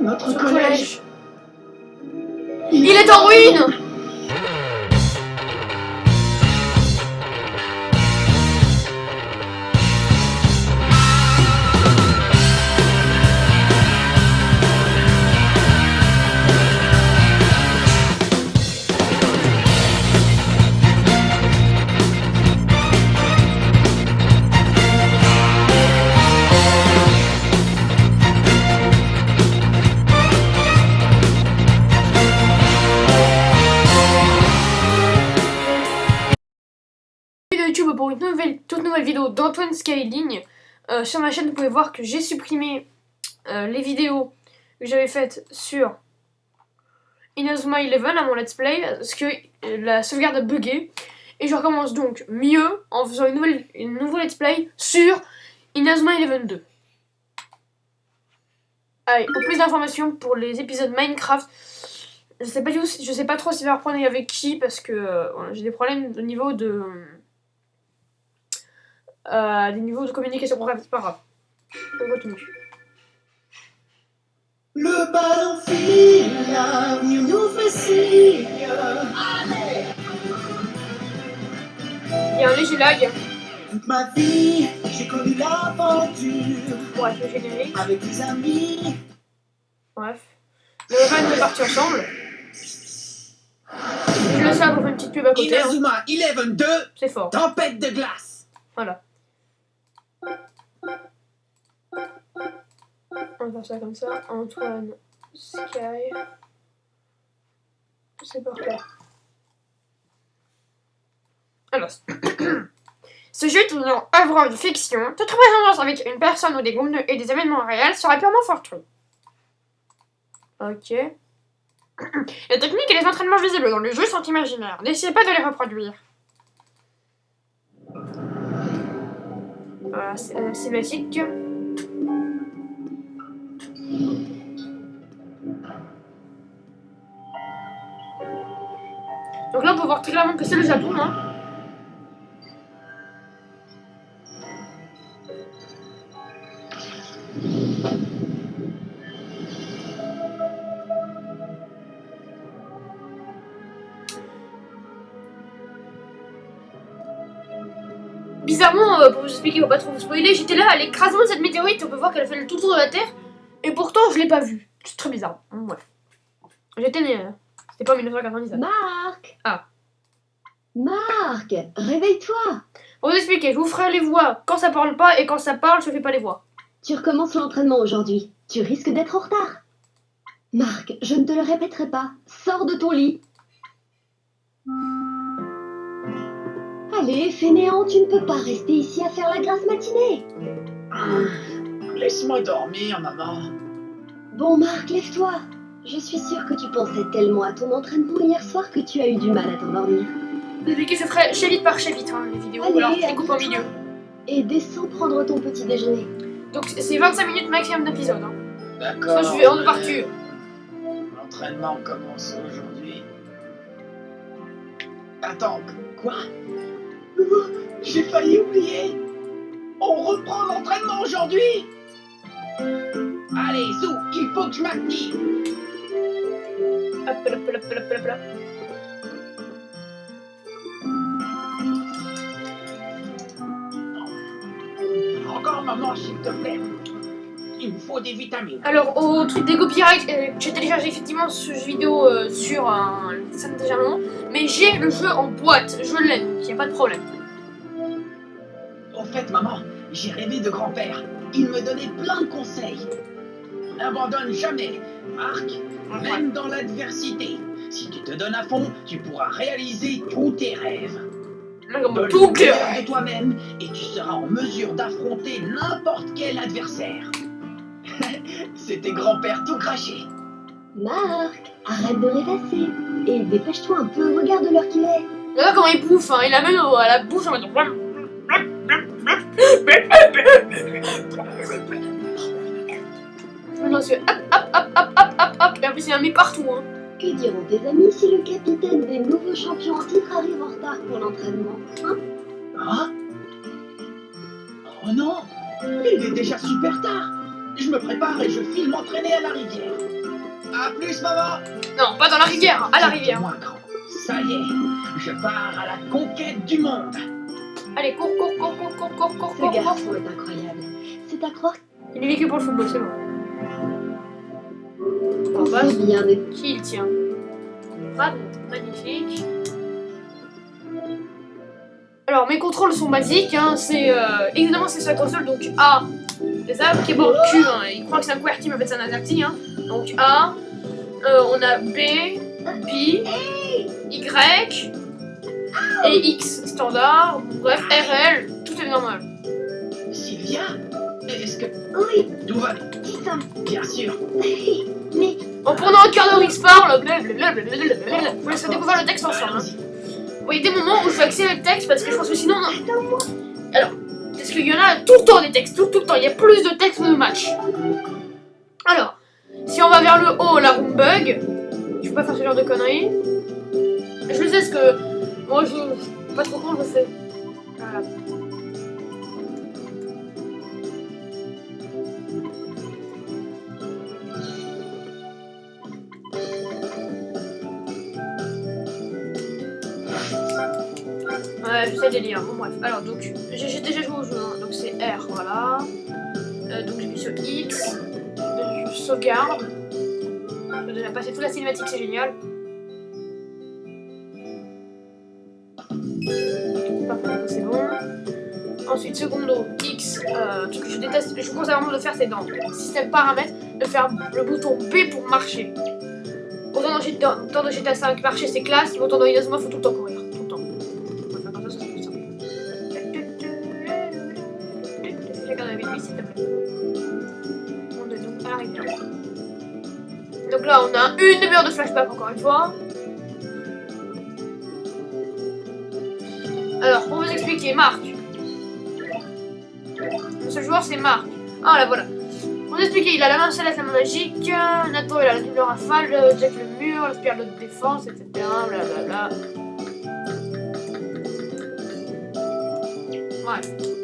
Notre collège. Il est en ruine nouvelle, nouvelle vidéo d'Antoine Skyling. Euh, sur ma chaîne, vous pouvez voir que j'ai supprimé euh, les vidéos que j'avais faites sur Inazuma Eleven à mon let's play parce que euh, la sauvegarde a bugué. Et je recommence donc mieux en faisant une nouvelle, une nouveau let's play sur Inazuma Eleven 2. Allez, pour plus d'informations pour les épisodes Minecraft, je sais pas du tout, je sais pas trop si je vais reprendre avec qui parce que j'ai des problèmes au niveau de euh, des niveaux de communication. Bref, c'est pas grave. On continue. Le ballon file, l'avenir nous fait signe. Il y a un léger lag. Toute ma vie, j'ai connu l'aventure Bref, le générique. avec des amis. Bref. Le van est parti ensemble. Je le sais pour faire une petite pub à côté. hein. Inazuma Eleven 2, C'est fort. tempête de glace. Voilà. On va faire ça comme ça. Antoine Sky. C'est parfait. Alors. Ce jeu est une œuvre de fiction. Toute représentation avec une personne ou des groupes et des événements réels serait purement fortuit. Ok. Les techniques et les entraînements visibles dans le jeu sont imaginaires. N'essayez pas de les reproduire. Voilà, c'est euh. Donc là, on peut voir très clairement que c'est le Japon. Hein. Bizarrement, euh, pour vous expliquer, pour pas trop vous spoiler, j'étais là à l'écrasement de cette météorite, on peut voir qu'elle fait le tour de la Terre, et pourtant je l'ai pas vue. C'est très bizarre. Hum, Ouais. J'étais né, euh, c'était pas en 1997. Marc Ah. Marc, réveille-toi Pour vous expliquer, je vous ferai les voix quand ça parle pas, et quand ça parle, je fais pas les voix. Tu recommences l'entraînement aujourd'hui. Tu risques d'être en retard. Marc, je ne te le répéterai pas. Sors de ton lit. Allez, fainéant, tu ne peux pas rester ici à faire la grasse matinée. Laisse-moi dormir, maman. Bon, Marc, lève-toi. Je suis sûre que tu pensais tellement à ton entraînement hier soir que tu as eu du mal à t'endormir. Expliquer, je ferai chapitre par chapitre hein, les vidéos, Allez, alors je les coupe en accroche-toi. milieu. Et descends prendre ton petit déjeuner. Donc c'est 25 minutes maximum d'épisode. Hein. D'accord. Ça, je vais en partie. L'entraînement commence aujourd'hui. Attends, quoi? Oh, J'ai failli oublier. On reprend l'entraînement aujourd'hui? Il faut que je m'active. Hop, hop, hop, hop, hop, hop, hop. Encore, maman, s'il te plaît. Il me faut des vitamines. Alors, au truc des copyrights, euh, j'ai téléchargé effectivement ce vidéo euh, sur un moment, mais j'ai le jeu en boîte, je l'ai, donc y a pas de problème. Au fait, maman, j'ai rêvé de grand-père. Il me donnait plein de conseils. N'abandonne jamais, Marc, même dans l'adversité. Si tu te donnes à fond, tu pourras réaliser tous tes rêves. Là, Donne tout le cœur. meilleur de toi-même et tu seras en mesure d'affronter n'importe quel adversaire. C'était grand-père tout craché. Marc, arrête de rêvasser. Et dépêche-toi un peu, regarde l'heure qu'il est. Regarde comment il bouffe, hein. il a même au- à la bouche en mode. Non, c'est hop, hop, hop, hop, hop, hop, hop, et en plus il a mis partout. Hein. Que diront tes amis si le capitaine des nouveaux champions en titre arrive en retard pour l'entraînement Hein? Hein Oh non Il est déjà super tard Je me prépare et je file m'entraîner à la rivière. À plus, maman Non, pas dans la rivière, à la rivière. Moi, grand. Ça y est, je pars à la conquête du monde. Allez, cours, cours, cours, cours, cours, cours, cours, Ce cours, cours. garçon est incroyable. C'est à croire Il est vécu pour le football, c'est bon. Des... qui il tient magnifique. Alors, mes contrôles sont basiques, hein, c'est... Euh, évidemment, c'est sur la console, donc A, les A, keyboard Q, hein, il croit que c'est un QWERTY, mais en fait c'est un AZERTY, hein. Donc A, euh, on a B, B, Y, et X, standard, bref, RL, tout est normal. Sylvia Est-ce que Oui, tout va Bien sûr. Mais En pendant un quart d'heure, il se parle, blablabla, vous laissez découvrir le texte ensemble. hein. Bon, des moments où je vais accélérer le texte parce que je pense que sinon. non. attends-moi. Parce qu'il y en a tout le temps des textes, tout, le temps. Il y a plus de textes que de matchs. Alors, si on va vers le haut, la room bug. Je peux pas faire ce genre de conneries. Je sais parce que. Moi, je. Pas trop con, je sais. Voilà. Délire. Bon, bref. Alors, donc, j'ai déjà joué au jeu, hein. donc c'est R, voilà. Euh, donc, j'ai mis sur X. Je sauvegarde. J'ai déjà passé toute la cinématique, c'est génial. C'est bon. Ensuite, secondo, X. Euh, que je déteste, je vous conseille vraiment de faire, c'est dans système paramètres, de faire le bouton B pour marcher. Autant dans, GTA 5, marcher c'est classe, autant dans Inazuma, faut tout le temps courir. On donc à la rivière. Donc là, on a une demi-heure de flashback encore une fois. Alors, pour vous expliquer, Marc. Le seul joueur, c'est Marc. Ah, là, voilà. Pour vous expliquer, il a la main céleste, la main magique. Nathan, il a la triple rafale. Jack, le mur, la spirale de défense, etc. Blablabla. Ouais.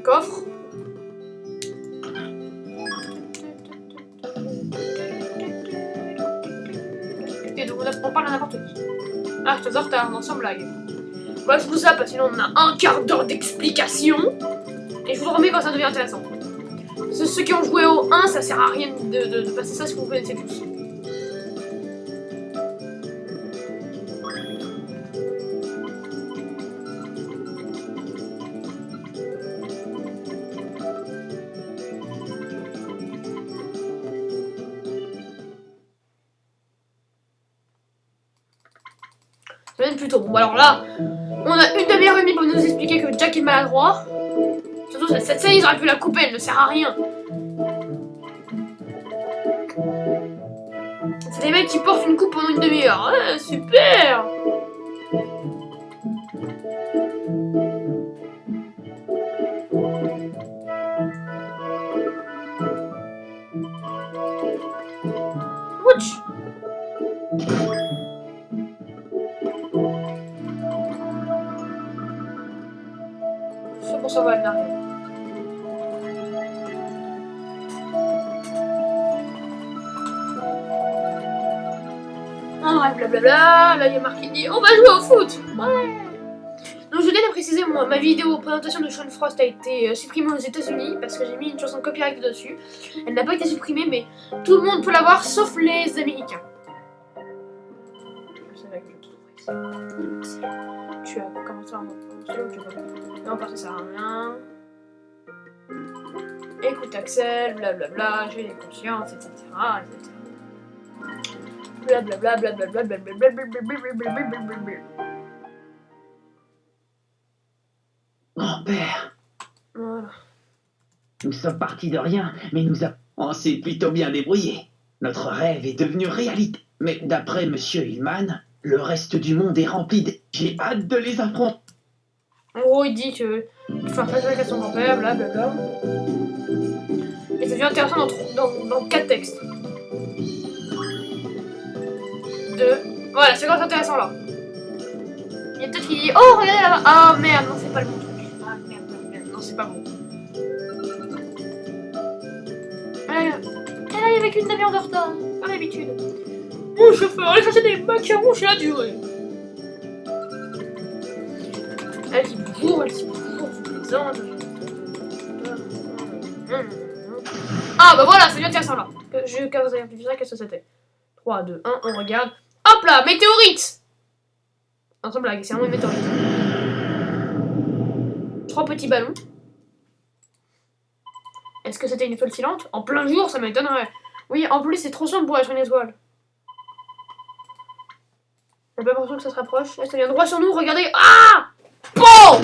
Un coffre. Et donc on, on parle à n'importe qui. Ah, je te en retard, non, sans blague. Bah, je vous ça parce que sinon on a un quart d'heure d'explication. Et je vous remets quand ça devient intéressant. Ceux, qui ont joué au 1, ça sert à rien de, de- de passer ça si vous connaissez tous. Plutôt bon. Alors là, on a une demi-heure et demie pour nous expliquer que Jack est maladroit. Surtout, cette scène, ils auraient pu la couper, elle ne sert à rien. C'est des mecs qui portent une coupe pendant une demi-heure. Super Ouch N'arrive. Ah, blablabla. Là, il y a marqué dit on va jouer au foot. Donc, je viens de préciser, moi, ma vidéo présentation de Sean Frost a été euh, supprimée aux États-Unis parce que j'ai mis une chanson copyright dessus. Elle n'a pas été supprimée, mais tout le monde peut la voir sauf les Américains. Tu as commencé à monter ou Non, parce que ça sert à rien. Écoute Axel, blablabla, j'ai des consciences, etc. etc. Blablabla, blablabla, blablabla, blablabla, blablabla. Grand-père, Voilà. nous sommes partis de rien, mais nous avons... On s'est plutôt bien débrouillé. Notre rêve est devenu réalité. Mais d'après Monsieur Hillman, le reste du monde est rempli de... J'ai hâte de les affronter. En gros, il dit que il faut faire à son grand-père, blablabla. Et ça devient intéressant dans, dans, dans quatre textes. 2, Voilà, c'est quand intéressant là? Il y a peut-être qui dit Oh, regardez là-bas. Ah merde, non, c'est pas le bon truc. Ah merde, merde, merde. non, c'est pas bon. Elle arrive avec une demi-heure de retard, comme d'habitude. Mon chauffeur, allez chercher des macarons chez la durée. Elle dit bonjour, elle dit plaisante. Ah bah voilà, c'est bien intéressant là. Qu'est-ce que c'était 3, 2, 1, on regarde. Hop là, météorite Non, sans blague, c'est vraiment une météorite. Trois petits ballons. Est-ce que c'était une étoile filante? En plein jour, ça m'étonnerait. Oui, en plus, c'est trop sombre pour être une étoile. J'ai pas l'impression que ça se rapproche. Là, ça vient droit sur nous, regardez. Ah Bon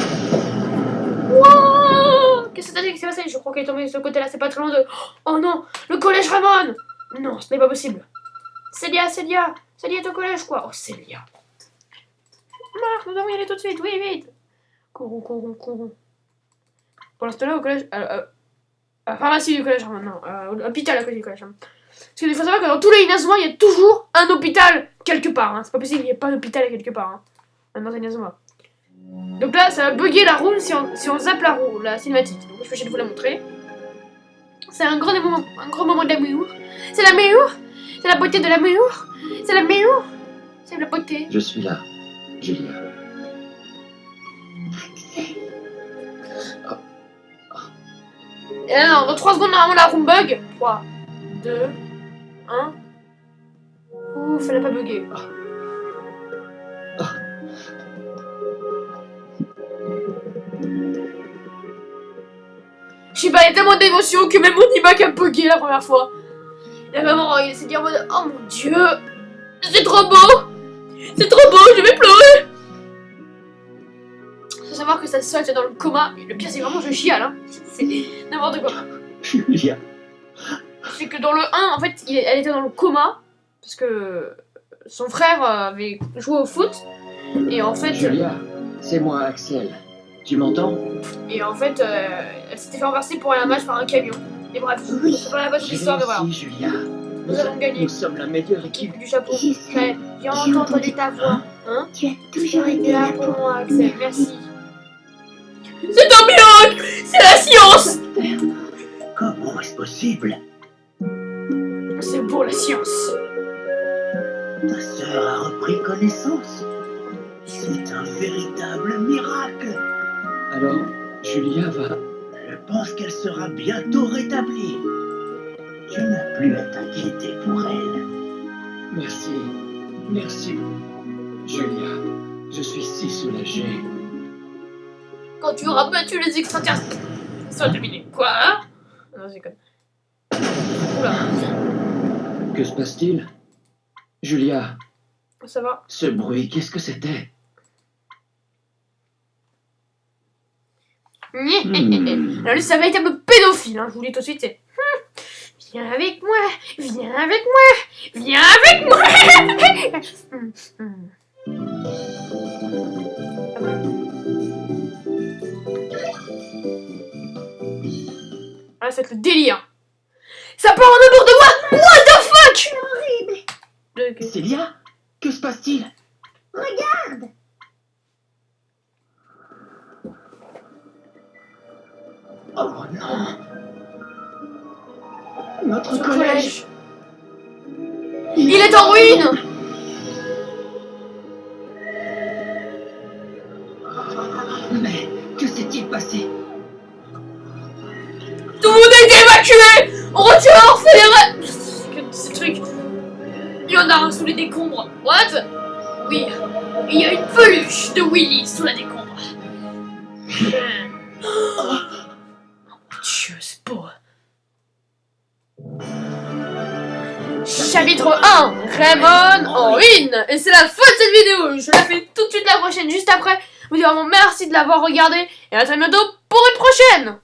Qu'est-ce que c'est passé? Je crois qu'elle est tombée de ce côté-là, c'est pas très loin de... Oh non Le collège Ramon Non, ce n'est pas possible. Célia, Célia Célia est au collège, quoi Oh, Célia Marc, nous devons y aller tout de suite, oui, vite Courons, courons, courons. Pour l'instant, là, au collège... Euh, euh, à la pharmacie du collège Ramon, non. Euh, à l'hôpital à côté du collège. Parce qu'il faut savoir que dans tous les Inazuma, il y a toujours un hôpital quelque part. Hein. C'est pas possible qu'il n'y ait pas d'hôpital quelque part. Hein. Même dans Inazuma. Donc là, ça va bugger la room si on, si on zappe la roue, la cinématique. Donc je vais essayer de vous la montrer. C'est un grand moment, un grand moment d'amour. C'est l'amour C'est la beauté de l'amour C'est l'amour C'est la beauté. Je suis là, Julia. Et là, non, dans 3 secondes, normalement, la room bug. 3, 2, 1. Ouf, elle a pas bugué. Je sais pas, il y a tellement d'émotions que même mon iMac a bugué la première fois. Il a vraiment, il s'est dit en mode, oh mon dieu, c'est trop beau, c'est trop beau, je vais pleurer. Faut savoir que sa soeur était dans le coma. Le pire, c'est vraiment je chiale, hein. C'est n'importe quoi. Julia. C'est que dans le 1, en fait, il- elle était dans le coma parce que son frère euh, avait joué au foot et en fait, Julia, c'est moi, Axel. Tu m'entends? Et en fait, euh, elle s'était fait renverser pour aller à un match par un camion. Et bref, Oui. c'est pas la base de l'histoire, mais voilà. Julia. Nous, Nous avons gagné. nous sommes la meilleure équipe. Du chapeau. Ouais, j'ai entendu entendu ta voix. Hein? Tu as toujours été là pour moi, Axel. Merci. C'est un miracle C'est la science Comment est-ce possible? C'est pour la science. Ta sœur a repris connaissance. C'est un véritable miracle. Alors, Julia va... Je pense qu'elle sera bientôt rétablie. Tu n'as plus à t'inquiéter pour elle. Merci. Merci. Julia, je suis si soulagé. Quand tu auras battu les extraterrestres, ça terminé. Quoi hein? Non, c'est con. Oula, Que se passe-t-il? Julia, ça va. ce bruit, qu'est-ce que c'était? Hmm. Alors lui, c'est un véritable pédophile, hein, je vous le dis tout de suite, c'est... Viens avec moi, viens avec moi, viens avec moi. Ah, c'est le délire. Ça part en amour de moi. What the fuck? Horrible. Célia Que se passe-t-il? Regarde. Oh non. Notre Ce collège. collège. Il est en ruine. Mais que s'est-il passé? Tout le monde a été évacué On retire Que ce truc Il y en a un sous les décombres. What? Oui, il y a une peluche de Willy sous la décombre. Oh mon c'est beau Chapitre 1 Raymond en ruine. Et c'est la fin de cette vidéo. Je la fais tout de suite la prochaine, juste après. Vous dis vraiment merci de l'avoir regardé. Et à très bientôt pour une prochaine